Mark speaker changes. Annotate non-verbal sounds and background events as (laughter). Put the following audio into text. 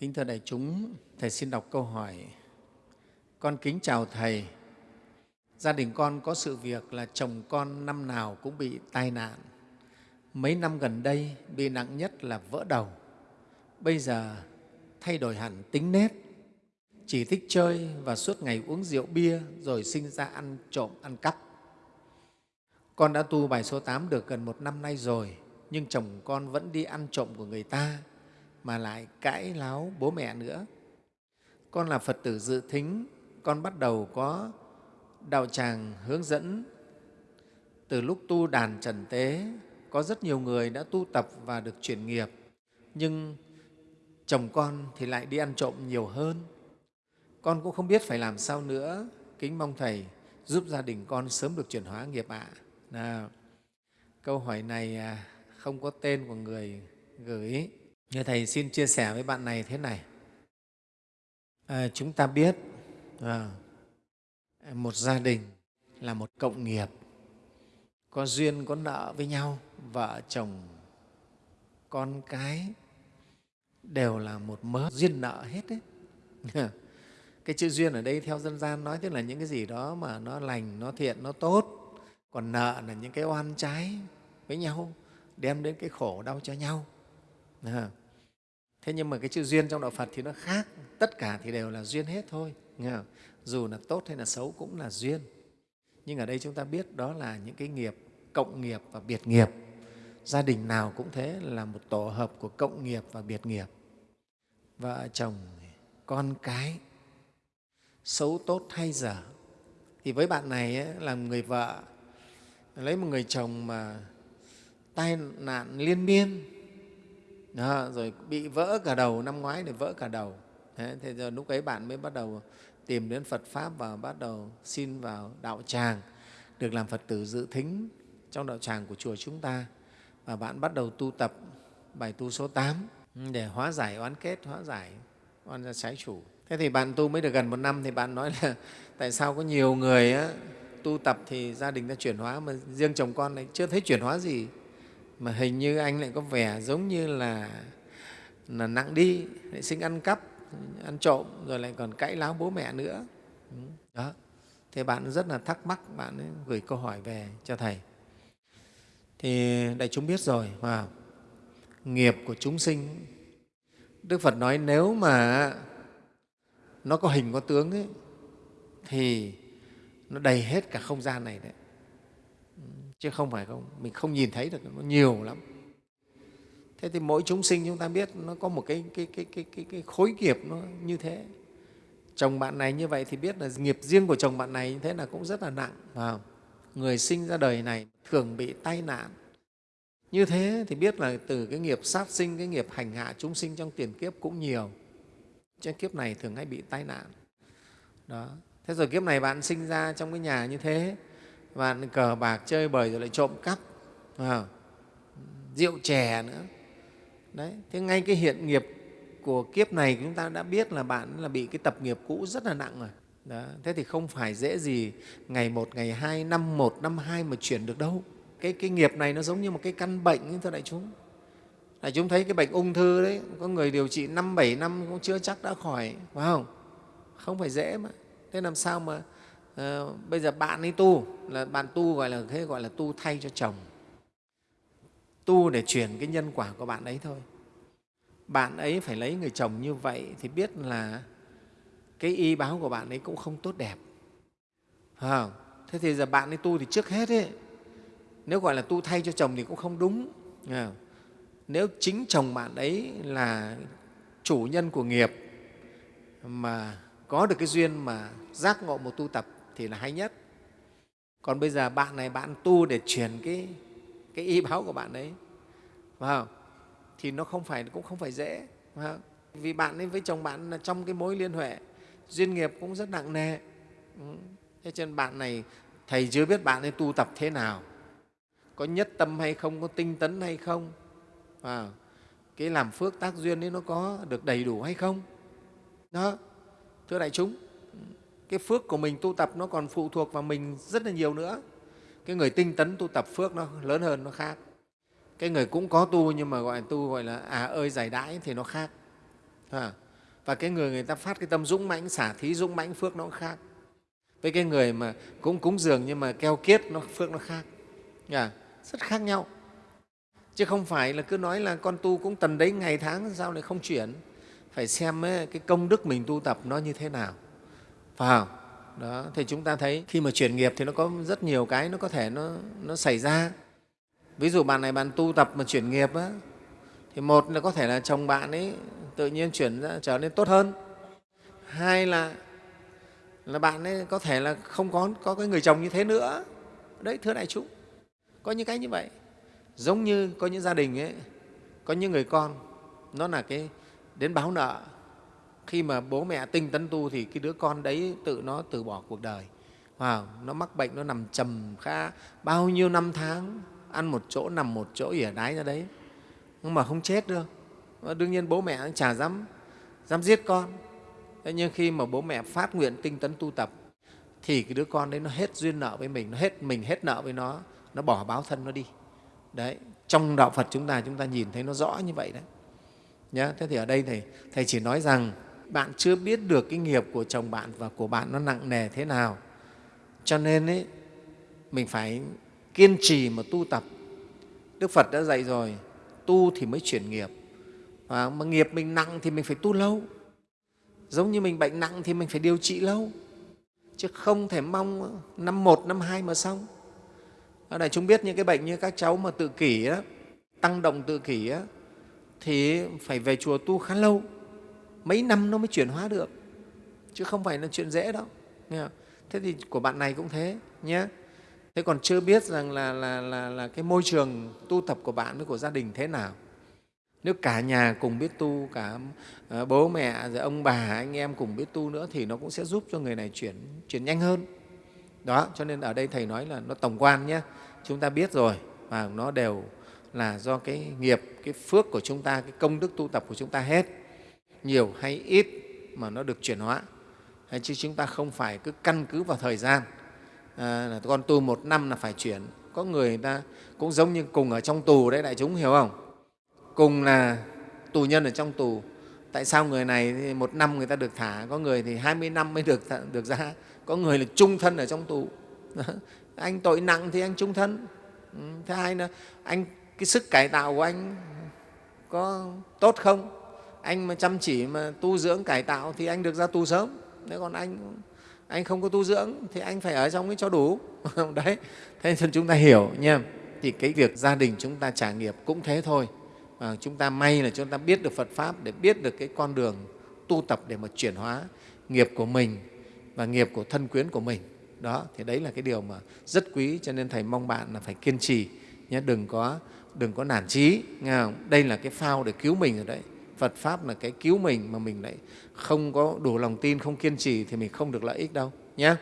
Speaker 1: Kính thưa đại chúng, Thầy xin đọc câu hỏi. Con kính chào Thầy. Gia đình con có sự việc là chồng con năm nào cũng bị tai nạn. Mấy năm gần đây bị nặng nhất là vỡ đầu. Bây giờ thay đổi hẳn tính nết, chỉ thích chơi và suốt ngày uống rượu bia rồi sinh ra ăn trộm, ăn cắp. Con đã tu bài số 8 được gần một năm nay rồi, nhưng chồng con vẫn đi ăn trộm của người ta mà lại cãi láo bố mẹ nữa. Con là Phật tử dự thính, con bắt đầu có đạo tràng hướng dẫn. Từ lúc tu đàn trần tế, có rất nhiều người đã tu tập và được chuyển nghiệp, nhưng chồng con thì lại đi ăn trộm nhiều hơn. Con cũng không biết phải làm sao nữa. Kính mong Thầy giúp gia đình con sớm được chuyển hóa nghiệp ạ. À. Câu hỏi này à, không có tên của người gửi. Như Thầy xin chia sẻ với bạn này thế này. À, chúng ta biết à, một gia đình là một cộng nghiệp, có duyên, có nợ với nhau, vợ chồng, con cái đều là một mớ duyên nợ hết đấy. (laughs) cái chữ duyên ở đây theo dân gian nói tức là những cái gì đó mà nó lành, nó thiện, nó tốt, còn nợ là những cái oan trái với nhau, đem đến cái khổ đau cho nhau. À, Thế nhưng mà cái chữ duyên trong Đạo Phật thì nó khác, tất cả thì đều là duyên hết thôi. Nghe không? Dù là tốt hay là xấu cũng là duyên. Nhưng ở đây chúng ta biết đó là những cái nghiệp cộng nghiệp và biệt nghiệp. Gia đình nào cũng thế là một tổ hợp của cộng nghiệp và biệt nghiệp. Vợ chồng, con cái, xấu tốt hay dở. Thì với bạn này ấy, là người vợ, lấy một người chồng mà tai nạn liên miên, đó, rồi bị vỡ cả đầu, năm ngoái thì vỡ cả đầu. Thế, thế giờ lúc ấy bạn mới bắt đầu tìm đến Phật Pháp và bắt đầu xin vào đạo tràng, được làm Phật tử dự thính trong đạo tràng của chùa chúng ta. Và bạn bắt đầu tu tập bài tu số 8 để hóa giải oán kết, hóa giải oan gia trái chủ. Thế thì bạn tu mới được gần một năm thì bạn nói là (laughs) tại sao có nhiều người á, tu tập thì gia đình đã chuyển hóa mà riêng chồng con lại chưa thấy chuyển hóa gì mà hình như anh lại có vẻ giống như là, là nặng đi, lại sinh ăn cắp, ăn trộm, rồi lại còn cãi láo bố mẹ nữa. Đó. Thế bạn rất là thắc mắc, bạn ấy gửi câu hỏi về cho Thầy. Thì đại chúng biết rồi, mà nghiệp của chúng sinh, Đức Phật nói nếu mà nó có hình, có tướng ấy, thì nó đầy hết cả không gian này đấy chứ không phải không mình không nhìn thấy được nó nhiều lắm. Thế thì mỗi chúng sinh chúng ta biết nó có một cái, cái, cái, cái, cái, cái khối nghiệp nó như thế. Chồng bạn này như vậy thì biết là nghiệp riêng của chồng bạn này như thế là cũng rất là nặng phải người sinh ra đời này thường bị tai nạn. Như thế thì biết là từ cái nghiệp sát sinh cái nghiệp hành hạ chúng sinh trong tiền kiếp cũng nhiều. Trên kiếp này thường hay bị tai nạn. Đó. Thế rồi kiếp này bạn sinh ra trong cái nhà như thế và cờ bạc chơi bời rồi lại trộm cắp. À, rượu chè nữa. Đấy thế ngay cái hiện nghiệp của kiếp này chúng ta đã biết là bạn là bị cái tập nghiệp cũ rất là nặng rồi. Đó. thế thì không phải dễ gì ngày một ngày hai năm một năm hai mà chuyển được đâu. Cái, cái nghiệp này nó giống như một cái căn bệnh thưa đại chúng. Đại chúng thấy cái bệnh ung thư đấy có người điều trị năm bảy năm cũng chưa chắc đã khỏi phải không? Không phải dễ mà. Thế làm sao mà Ờ, bây giờ bạn ấy tu là bạn tu gọi là thế gọi là tu thay cho chồng. Tu để chuyển cái nhân quả của bạn ấy thôi. Bạn ấy phải lấy người chồng như vậy thì biết là cái y báo của bạn ấy cũng không tốt đẹp. À, thế thì giờ bạn ấy tu thì trước hết ấy, nếu gọi là tu thay cho chồng thì cũng không đúng. À, nếu chính chồng bạn ấy là chủ nhân của nghiệp mà có được cái duyên mà giác ngộ một tu tập thì là hay nhất. Còn bây giờ bạn này bạn tu để truyền cái, cái y báo của bạn ấy phải không? thì nó không phải cũng không phải dễ phải không? vì bạn ấy với chồng bạn là trong cái mối liên hệ duyên nghiệp cũng rất nặng nề. Ừ. Thế cho nên bạn này thầy chưa biết bạn ấy tu tập thế nào. Có nhất tâm hay không có tinh tấn hay không à, cái làm phước tác duyên ấy nó có được đầy đủ hay không? Đó thưa đại chúng. Ừ cái phước của mình tu tập nó còn phụ thuộc vào mình rất là nhiều nữa. Cái người tinh tấn tu tập phước nó lớn hơn nó khác. Cái người cũng có tu nhưng mà gọi tu gọi là à ơi giải đãi thì nó khác. À, và cái người người ta phát cái tâm dũng mãnh xả thí dũng mãnh phước nó cũng khác. Với cái người mà cũng cúng dường nhưng mà keo kiết nó phước nó khác. Dạ, rất khác nhau. Chứ không phải là cứ nói là con tu cũng tần đấy ngày tháng sao lại không chuyển? Phải xem ấy, cái công đức mình tu tập nó như thế nào phải không? Đó thì chúng ta thấy khi mà chuyển nghiệp thì nó có rất nhiều cái nó có thể nó, nó xảy ra. Ví dụ bạn này bạn tu tập mà chuyển nghiệp á, thì một là có thể là chồng bạn ấy tự nhiên chuyển ra trở nên tốt hơn. Hai là là bạn ấy có thể là không có có cái người chồng như thế nữa. Đấy thưa đại chúng có những cái như vậy. Giống như có những gia đình ấy có những người con nó là cái đến báo nợ khi mà bố mẹ tinh tấn tu thì cái đứa con đấy tự nó từ bỏ cuộc đời. Wow, nó mắc bệnh nó nằm trầm kha bao nhiêu năm tháng ăn một chỗ nằm một chỗ ỉa đái ra đấy. Nhưng mà không chết được. Đương nhiên bố mẹ chả dám dám giết con. Thế nhưng khi mà bố mẹ phát nguyện tinh tấn tu tập thì cái đứa con đấy nó hết duyên nợ với mình nó hết mình hết nợ với nó nó bỏ báo thân nó đi. Đấy trong đạo phật chúng ta chúng ta nhìn thấy nó rõ như vậy đấy. Nhá thế thì ở đây thầy thầy chỉ nói rằng bạn chưa biết được cái nghiệp của chồng bạn và của bạn nó nặng nề thế nào. Cho nên ấy, mình phải kiên trì mà tu tập. Đức phật đã dạy rồi tu thì mới chuyển nghiệp. Và mà nghiệp mình nặng thì mình phải tu lâu. Giống như mình bệnh nặng thì mình phải điều trị lâu. Chứ không thể mong năm một năm hai mà xong. Ở đây chúng biết những cái bệnh như các cháu mà tự kỷ á, tăng động tự kỷ á, thì phải về chùa tu khá lâu mấy năm nó mới chuyển hóa được chứ không phải là chuyện dễ đâu nghe không? thế thì của bạn này cũng thế nhé thế còn chưa biết rằng là, là, là, là cái môi trường tu tập của bạn với của gia đình thế nào. Nếu cả nhà cùng biết tu cả ờ, bố mẹ rồi ông bà anh em cùng biết tu nữa thì nó cũng sẽ giúp cho người này chuyển chuyển nhanh hơn. Đó cho nên ở đây thầy nói là nó tổng quan nhé chúng ta biết rồi và nó đều là do cái nghiệp cái phước của chúng ta cái công đức tu tập của chúng ta hết nhiều hay ít mà nó được chuyển hóa. Hay chứ chúng ta không phải cứ căn cứ vào thời gian. À, là con tu một năm là phải chuyển. Có người, người ta cũng giống như cùng ở trong tù đấy đại chúng hiểu không? Cùng là tù nhân ở trong tù. Tại sao người này thì một năm người ta được thả? Có người thì 20 năm mới được được ra. Có người là trung thân ở trong tù. (laughs) Anh tội nặng thì anh trung thân. Ừ, thứ hai là anh cái sức cải tạo của anh có tốt không? Anh mà chăm chỉ mà tu dưỡng cải tạo thì anh được ra tù sớm. Nếu còn anh anh không có tu dưỡng thì anh phải ở trong cái cho đủ. (laughs) Đấy thế nên chúng ta hiểu nha thì cái việc gia đình chúng ta trả nghiệp cũng thế thôi. À, chúng ta may là chúng ta biết được phật pháp để biết được cái con đường tu tập để mà chuyển hóa nghiệp của mình và nghiệp của thân quyến của mình. Đó thì đấy là cái điều mà rất quý cho nên thầy mong bạn là phải kiên trì nhé đừng có đừng có nản trí nghe không? đây là cái phao để cứu mình rồi đấy phật pháp là cái cứu mình mà mình lại không có đủ lòng tin, không kiên trì thì mình không được lợi ích đâu nhé